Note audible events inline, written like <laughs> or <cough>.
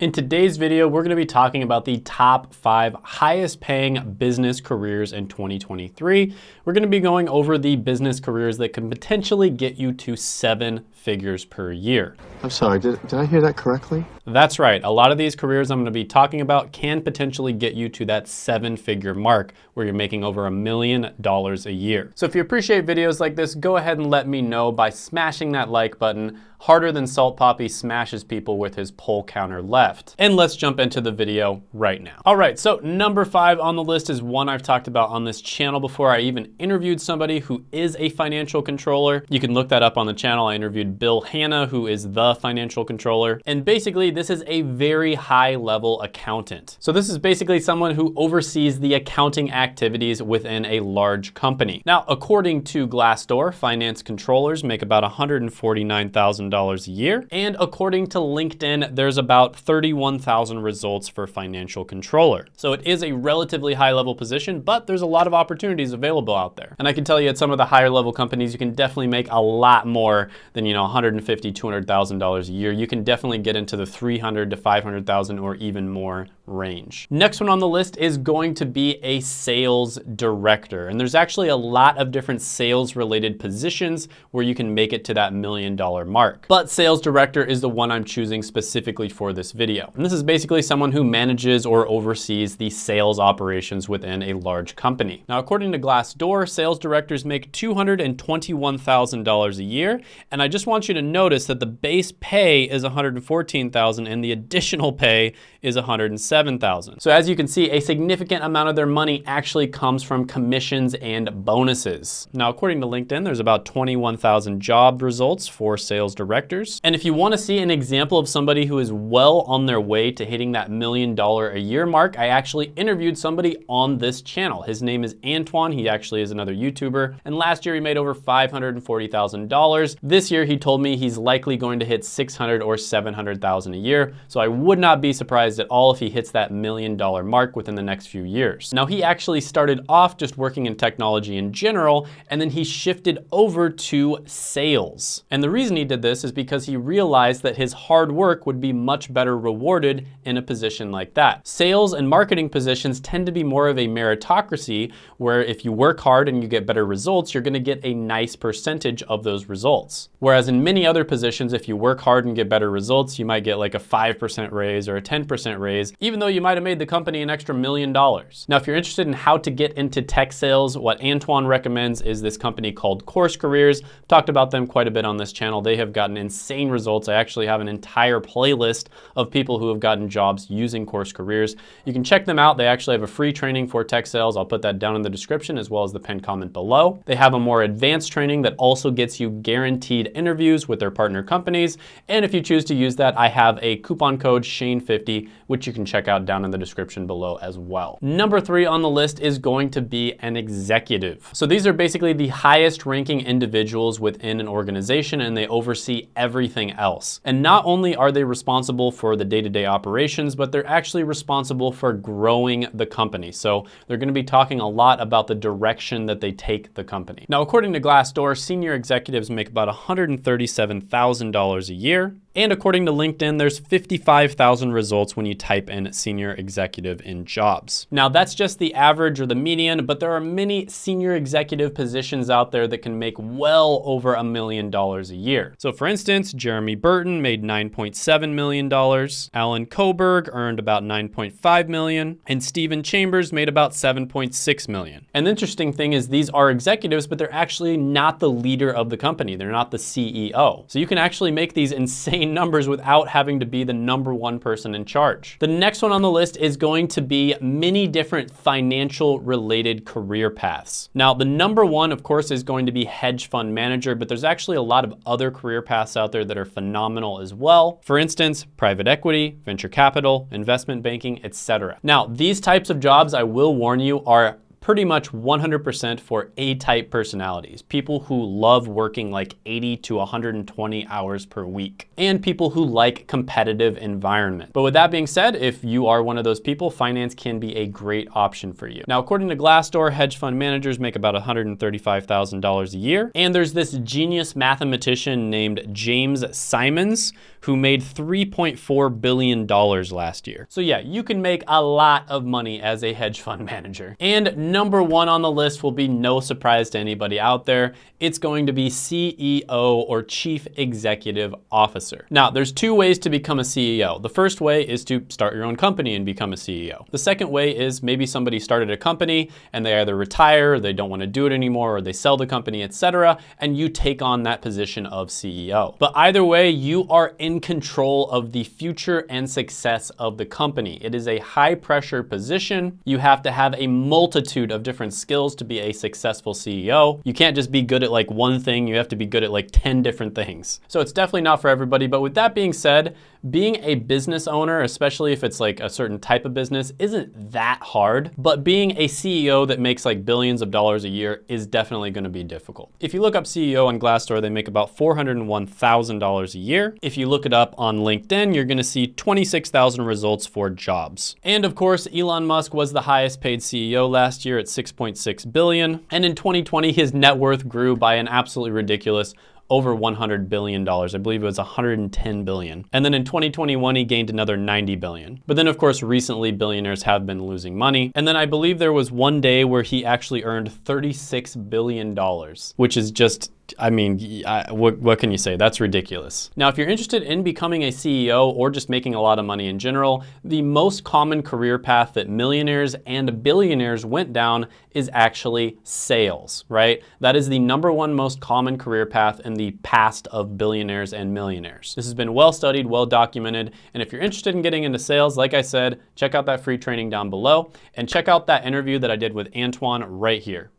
In today's video, we're gonna be talking about the top five highest paying business careers in 2023. We're gonna be going over the business careers that can potentially get you to seven figures per year. I'm sorry, did, did I hear that correctly? That's right. A lot of these careers I'm gonna be talking about can potentially get you to that seven figure mark where you're making over a million dollars a year. So if you appreciate videos like this, go ahead and let me know by smashing that like button harder than Salt Papi smashes people with his pole counter left. And let's jump into the video right now. All right, so number five on the list is one I've talked about on this channel before. I even interviewed somebody who is a financial controller. You can look that up on the channel. I interviewed Bill Hanna, who is the financial controller. And basically this is a very high level accountant. So this is basically someone who oversees the accounting activities within a large company. Now, according to Glassdoor, finance controllers make about $149,000 $1,000 a year. And according to LinkedIn, there's about 31,000 results for financial controller. So it is a relatively high level position, but there's a lot of opportunities available out there. And I can tell you at some of the higher level companies, you can definitely make a lot more than, you know, $150,000, $200,000 a year. You can definitely get into the 300 to 500,000 or even more range. Next one on the list is going to be a sales director. And there's actually a lot of different sales related positions where you can make it to that million dollar mark. But sales director is the one I'm choosing specifically for this video. And this is basically someone who manages or oversees the sales operations within a large company. Now, according to Glassdoor, sales directors make $221,000 a year. And I just want you to notice that the base pay is 114,000 and the additional pay is $107,000. So as you can see, a significant amount of their money actually comes from commissions and bonuses. Now, according to LinkedIn, there's about 21,000 job results for sales directors. And if you wanna see an example of somebody who is well on their way to hitting that million dollar a year mark, I actually interviewed somebody on this channel. His name is Antoine. He actually is another YouTuber. And last year he made over $540,000. This year he told me he's likely going to hit 600 or 700,000 a year. So I would not be surprised at all if he hits that million dollar mark within the next few years. Now he actually started off just working in technology in general, and then he shifted over to sales. And the reason he did this is because he realized that his hard work would be much better rewarded in a position like that. Sales and marketing positions tend to be more of a meritocracy where if you work hard and you get better results, you're gonna get a nice percentage of those results. Whereas in many other positions, if you work hard and get better results, you might get like a 5% raise or a 10% raise, even though you might have made the company an extra million dollars. Now, if you're interested in how to get into tech sales, what Antoine recommends is this company called Course Careers. I've talked about them quite a bit on this channel. They have gotten insane results. I actually have an entire playlist of people who have gotten jobs using Course Careers. You can check them out. They actually have a free training for tech sales. I'll put that down in the description as well as the pinned comment below. They have a more advanced training that also gets you guaranteed interviews with their partner companies. And if you choose to use that, I have a coupon code Shane50 which you can check out down in the description below as well. Number three on the list is going to be an executive. So these are basically the highest ranking individuals within an organization and they oversee everything else. And not only are they responsible for the day-to-day -day operations, but they're actually responsible for growing the company. So they're gonna be talking a lot about the direction that they take the company. Now, according to Glassdoor, senior executives make about $137,000 a year. And according to LinkedIn, there's 55,000 results when you type in senior executive in jobs. Now that's just the average or the median, but there are many senior executive positions out there that can make well over a million dollars a year. So for instance, Jeremy Burton made $9.7 million, Alan Koberg earned about 9.5 million, and Stephen Chambers made about 7.6 million. And the interesting thing is these are executives, but they're actually not the leader of the company. They're not the CEO. So you can actually make these <laughs> insane numbers without having to be the number one person in charge. The next one on the list is going to be many different financial related career paths. Now, the number one, of course, is going to be hedge fund manager, but there's actually a lot of other career paths out there that are phenomenal as well. For instance, private equity, venture capital, investment banking, etc. Now, these types of jobs, I will warn you, are pretty much 100% for A-type personalities, people who love working like 80 to 120 hours per week, and people who like competitive environment. But with that being said, if you are one of those people, finance can be a great option for you. Now, according to Glassdoor, hedge fund managers make about $135,000 a year, and there's this genius mathematician named James Simons who made $3.4 billion last year. So yeah, you can make a lot of money as a hedge fund <laughs> manager. And number one on the list will be no surprise to anybody out there. It's going to be CEO or Chief Executive Officer. Now, there's two ways to become a CEO. The first way is to start your own company and become a CEO. The second way is maybe somebody started a company and they either retire, they don't want to do it anymore, or they sell the company, etc., and you take on that position of CEO. But either way, you are in control of the future and success of the company. It is a high pressure position. You have to have a multitude of different skills to be a successful CEO. You can't just be good at like one thing, you have to be good at like 10 different things. So it's definitely not for everybody. But with that being said, being a business owner, especially if it's like a certain type of business, isn't that hard. But being a CEO that makes like billions of dollars a year is definitely gonna be difficult. If you look up CEO on Glassdoor, they make about $401,000 a year. If you look it up on LinkedIn, you're gonna see 26,000 results for jobs. And of course, Elon Musk was the highest paid CEO last year at 6.6 billion. And in 2020, his net worth grew by an absolutely ridiculous over $100 billion. I believe it was 110 billion. And then in 2021, he gained another 90 billion. But then of course, recently billionaires have been losing money. And then I believe there was one day where he actually earned $36 billion, which is just I mean, I, what, what, can you say? That's ridiculous. Now, if you're interested in becoming a CEO or just making a lot of money in general, the most common career path that millionaires and billionaires went down is actually sales, right? That is the number one most common career path in the past of billionaires and millionaires. This has been well studied, well documented, and if you're interested in getting into sales, like I said, check out that free training down below and check out that interview that I did with Antoine right here.